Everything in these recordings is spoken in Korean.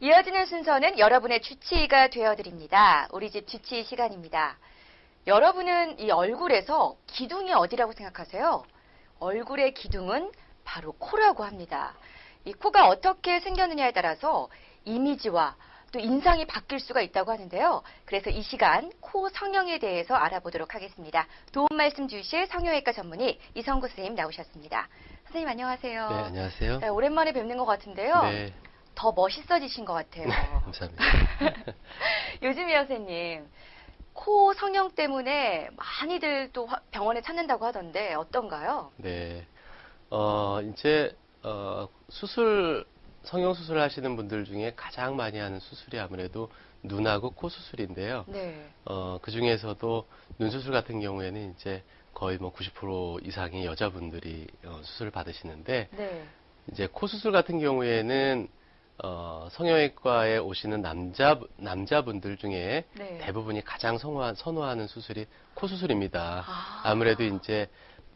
이어지는 순서는 여러분의 주치의가 되어드립니다. 우리 집 주치의 시간입니다. 여러분은 이 얼굴에서 기둥이 어디라고 생각하세요? 얼굴의 기둥은 바로 코라고 합니다. 이 코가 어떻게 생겼느냐에 따라서 이미지와 또 인상이 바뀔 수가 있다고 하는데요. 그래서 이 시간 코 성형에 대해서 알아보도록 하겠습니다. 도움 말씀 주실 성형외과 전문의 이성구 선생님 나오셨습니다. 선생님 안녕하세요. 네, 안녕하세요. 네, 오랜만에 뵙는 것 같은데요. 네, 더 멋있어지신 것 같아요. 감사합니다. 요즘이요, 선생님. 코 성형 때문에 많이들 또 화- 병원에 찾는다고 하던데 어떤가요? 네, 어, 이제, 어, 수술, 성형 수술 하시는 분들 중에 가장 많이 하는 수술이 아무래도 눈하고 코 수술인데요. 네. 어, 그 중에서도 눈 수술 같은 경우에는 이제 거의 뭐 90% 이상의 여자분들이 어, 수술을 받으시는데, 네. 이제 코 수술 같은 경우에는 어, 성형외과에 오시는 남자 남자분들 중에 네. 대부분이 가장 선호하, 선호하는 수술이 코 수술입니다. 아. 아무래도 이제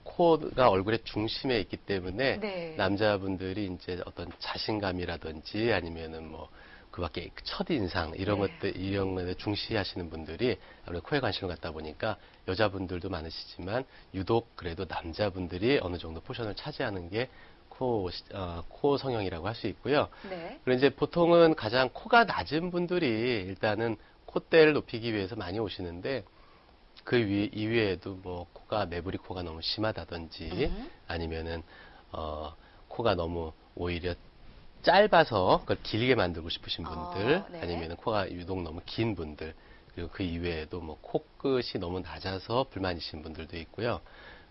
코가 얼굴의 중심에 있기 때문에 네. 남자분들이 이제 어떤 자신감이라든지 아니면은 뭐 그밖에 첫 인상 이런 네. 것들 이런 것에 중시하시는 분들이 아무래도 코에 관심을 갖다 보니까 여자분들도 많으시지만 유독 그래도 남자분들이 어느 정도 포션을 차지하는 게 코, 시- 어, 코 성형이라고 할 수 있고요. 네. 그리고 이제 보통은 가장 코가 낮은 분들이 일단은 콧대를 높이기 위해서 많이 오시는데 그 위, 이외에도 뭐 코가 매부리 코가 너무 심하다든지 음. 아니면은 어 코가 너무 오히려 짧아서 그걸 길게 만들고 싶으신 분들 어, 네. 아니면은 코가 유독 너무 긴 분들 그리고 그 이외에도 뭐 코끝이 너무 낮아서 불만이신 분들도 있고요.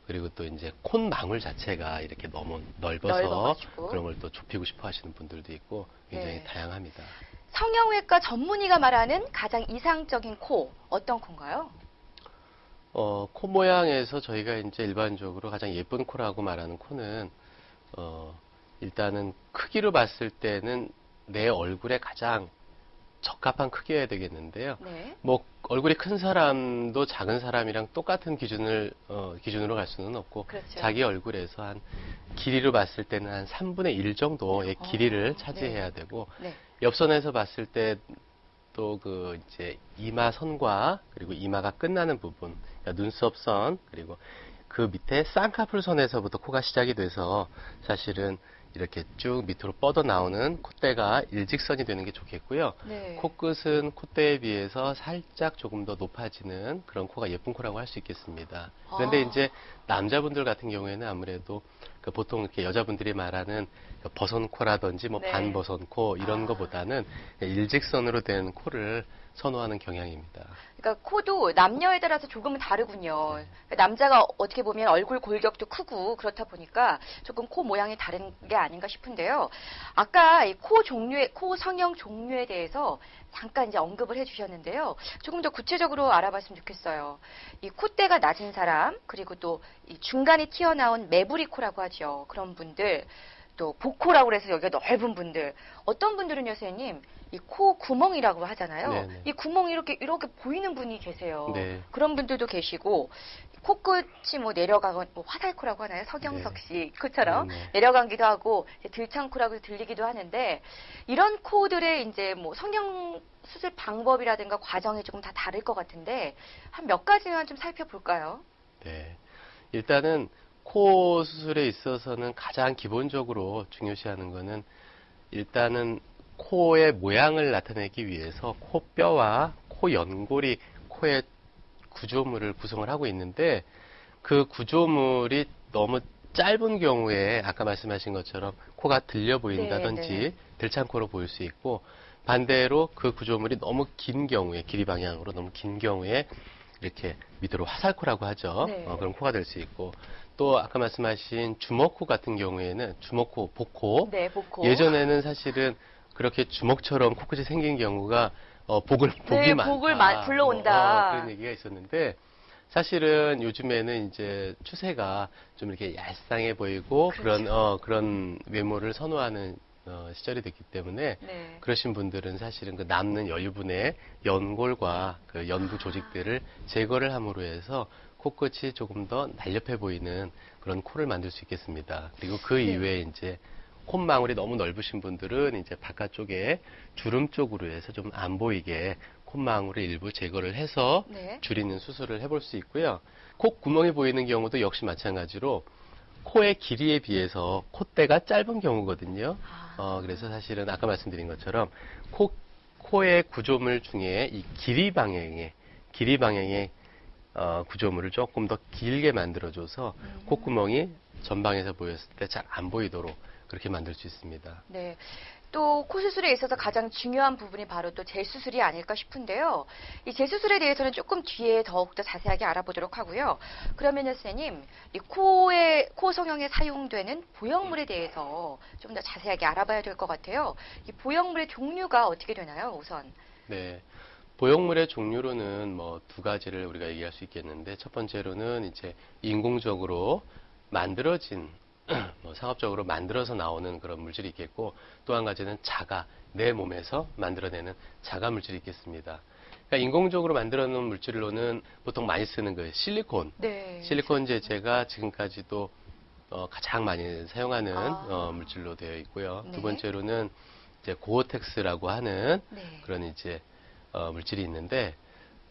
그리고 또 이제 콧망울 자체가 이렇게 너무 넓어서 넓어가지고. 그런 걸 또 좁히고 싶어 하시는 분들도 있고 굉장히 네. 다양합니다. 성형외과 전문의가 말하는 가장 이상적인 코 어떤 코인가요? 어, 코 모양에서 저희가 이제 일반적으로 가장 예쁜 코라고 말하는 코는, 어, 일단은 크기로 봤을 때는 내 얼굴에 가장 적합한 크기여야 되겠는데요. 네. 뭐, 얼굴이 큰 사람도 작은 사람이랑 똑같은 기준을, 어, 기준으로 갈 수는 없고, 그렇죠. 자기 얼굴에서 한, 길이로 봤을 때는 한 3분의 1 정도의 어, 길이를 네. 차지해야 되고, 네. 옆선에서 봤을 때 또 그 이제 이마 선과 그리고 이마가 끝나는 부분, 그러니까 눈썹 선 그리고 그 밑에 쌍꺼풀 선에서부터 코가 시작이 돼서 사실은 이렇게 쭉 밑으로 뻗어 나오는 콧대가 일직선이 되는 게 좋겠고요. 네. 코끝은 콧대에 비해서 살짝 조금 더 높아지는 그런 코가 예쁜 코라고 할 수 있겠습니다. 그런데 아. 이제 남자분들 같은 경우에는 아무래도 그 보통 이렇게 여자분들이 말하는 그 버선코라든지 뭐 네. 반버선코 이런 아. 것보다는 일직선으로 된 코를 선호하는 경향입니다. 그러니까 코도 남녀에 따라서 조금은 다르군요. 네. 그러니까 남자가 어떻게 보면 얼굴 골격도 크고 그렇다 보니까 조금 코 모양이 다른 게 아닌가 싶은데요. 아까 이코 종류의 코 성형 종류에 대해서 잠깐 이제 언급을 해주셨는데요. 조금 더 구체적으로 알아봤으면 좋겠어요. 이 콧대가 낮은 사람 그리고 또이 중간에 튀어나온 매부리 코라고 하죠. 그런 분들 또 복코라고 해서 여기가 넓은 분들 어떤 분들은요, 선생님 이 코 구멍이라고 하잖아요. 네네. 이 구멍이 이렇게 이렇게 보이는 분이 계세요. 네. 그런 분들도 계시고 코끝이 뭐 내려가건 뭐 화살코라고 하나요? 서경석 네. 씨 코처럼 네, 네. 내려가기도 하고 들창코라고 들리기도 하는데 이런 코들의 이제 뭐 성형 수술 방법이라든가 과정이 조금 다 다를 것 같은데 한 몇 가지만 좀 살펴볼까요? 네. 일단은 코 수술에 있어서는 가장 기본적으로 중요시하는 거는 일단은 코의 모양을 나타내기 위해서 코뼈와 코 연골이 코의 구조물을 구성을 하고 있는데 그 구조물이 너무 짧은 경우에 아까 말씀하신 것처럼 코가 들려 보인다든지 네, 네. 들창코로 보일 수 있고 반대로 그 구조물이 너무 긴 경우에 길이 방향으로 너무 긴 경우에 이렇게 밑으로 화살코라고 하죠. 네. 어, 그런 코가 될 수 있고 또 아까 말씀하신 주먹코 같은 경우에는 주먹코, 복코 네, 복코. 예전에는 사실은 그렇게 주먹처럼 코끝이 생긴 경우가 어, 복을 복이 네, 많다. 복을 마- 불러온다. 뭐, 어, 그런 얘기가 있었는데 사실은 요즘에는 이제 추세가 좀 이렇게 얄쌍해 보이고 그렇죠. 그런 어, 그런 외모를 선호하는 어, 시절이 됐기 때문에 네. 그러신 분들은 사실은 그 남는 여유분의 연골과 그 연부 조직들을 제거를 함으로 해서 코끝이 조금 더 날렵해 보이는 그런 코를 만들 수 있겠습니다. 그리고 그 네. 이외에 이제 콧망울이 너무 넓으신 분들은 이제 바깥쪽에 주름 쪽으로 해서 좀 안 보이게 콧망울을 일부 제거를 해서 네. 줄이는 수술을 해볼 수 있고요. 콧 구멍이 보이는 경우도 역시 마찬가지로 코의 길이에 비해서 콧대가 짧은 경우거든요. 아, 어, 그래서 사실은 아까 말씀드린 것처럼 코, 코의 구조물 중에 이 길이 방향의, 길이 방향의 어, 구조물을 조금 더 길게 만들어줘서 음. 콧구멍이 전방에서 보였을 때 잘 안 보이도록 그렇게 만들 수 있습니다. 네. 또 코수술에 있어서 가장 중요한 부분이 바로 또 재수술이 아닐까 싶은데요. 이 재수술에 대해서는 조금 뒤에 더욱더 자세하게 알아보도록 하고요. 그러면요, 선생님, 이 코의, 코 성형에 사용되는 보형물에 대해서 좀 더 자세하게 알아봐야 될 것 같아요. 이 보형물의 종류가 어떻게 되나요, 우선? 네. 보형물의 종류로는 뭐 두 가지를 우리가 얘기할 수 있겠는데 첫 번째로는 이제 인공적으로 만들어진 뭐 상업적으로 만들어서 나오는 그런 물질이 있겠고 또 한 가지는 자가 내 몸에서 만들어내는 자가 물질이 있겠습니다. 그러니까 인공적으로 만들어 놓은 물질로는 보통 많이 쓰는 그 실리콘 네. 실리콘 제제가 지금까지도 어, 가장 많이 사용하는 아. 어, 물질로 되어 있고요. 네. 두 번째로는 이제 고어텍스라고 하는 네. 그런 이제 어, 물질이 있는데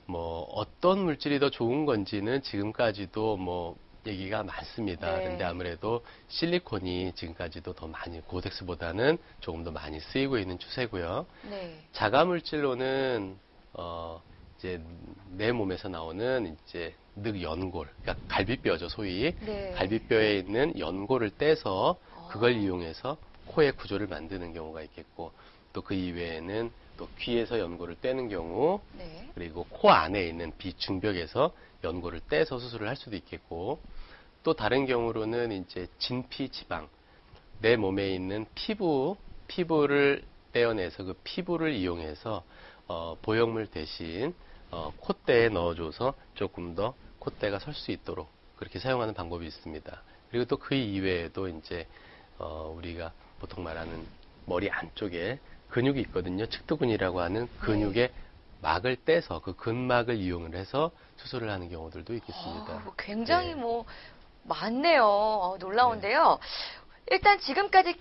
뭐 어떤 물질이 더 좋은 건지는 지금까지도 뭐 얘기가 많습니다. 네. 근데 아무래도 실리콘이 지금까지도 더 많이 고텍스보다는 조금 더 많이 쓰이고 있는 추세고요. 네. 자가 물질로는 어 이제 내 몸에서 나오는 이제 늑 연골, 그러니까 갈비뼈죠 소위 네. 갈비뼈에 있는 연골을 떼서 그걸 어. 이용해서 코의 구조를 만드는 경우가 있겠고 또 그 이외에는 또 귀에서 연골을 떼는 경우 네. 그리고 코 안에 있는 비중벽에서 연골을 떼서 수술을 할 수도 있겠고 또 다른 경우로는 이제 진피 지방 내 몸에 있는 피부 피부를 떼어내서 그 피부를 이용해서 어, 보형물 대신 어, 콧대에 넣어줘서 조금 더 콧대가 설 수 있도록 그렇게 사용하는 방법이 있습니다. 그리고 또 그 이외에도 이제 어, 우리가 보통 말하는 머리 안쪽에 근육이 있거든요. 측두근이라고 하는 근육의 막을 떼서 그 근막을 이용을 해서 수술을 하는 경우들도 있겠습니다. 아, 뭐 굉장히 네. 뭐 많네요. 어, 놀라운데요. 일단 지금까지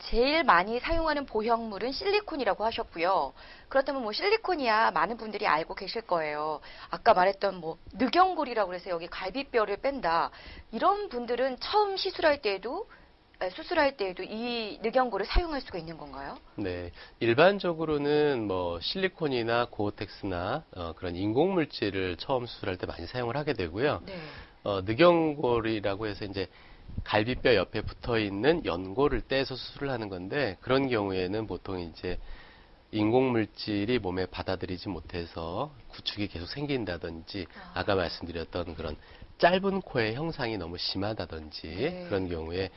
제일 많이 사용하는 보형물은 실리콘이라고 하셨고요. 그렇다면 뭐 실리콘이야 많은 분들이 알고 계실 거예요. 아까 말했던 뭐 늑연골이라고 해서 여기 갈비뼈를 뺀다. 이런 분들은 처음 시술할 때에도 에, 수술할 때에도 이 늑연골을 사용할 수가 있는 건가요? 네, 일반적으로는 뭐 실리콘이나 고어텍스나 어, 그런 인공 물질을 처음 수술할 때 많이 사용을 하게 되고요. 네. 어, 늑연골이라고 해서 이제 갈비뼈 옆에 붙어 있는 연골을 떼서 수술을 하는 건데 그런 경우에는 보통 이제 인공 물질이 몸에 받아들이지 못해서 구축이 계속 생긴다든지 아. 아까 말씀드렸던 그런 짧은 코의 형상이 너무 심하다든지 네. 그런 경우에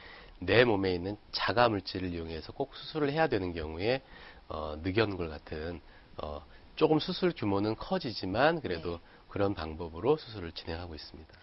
내 몸에 있는 자가 물질을 이용해서 꼭 수술을 해야 되는 경우에 어, 늑연골 같은 어, 조금 수술 규모는 커지지만 그래도 네. 그런 방법으로 수술을 진행하고 있습니다.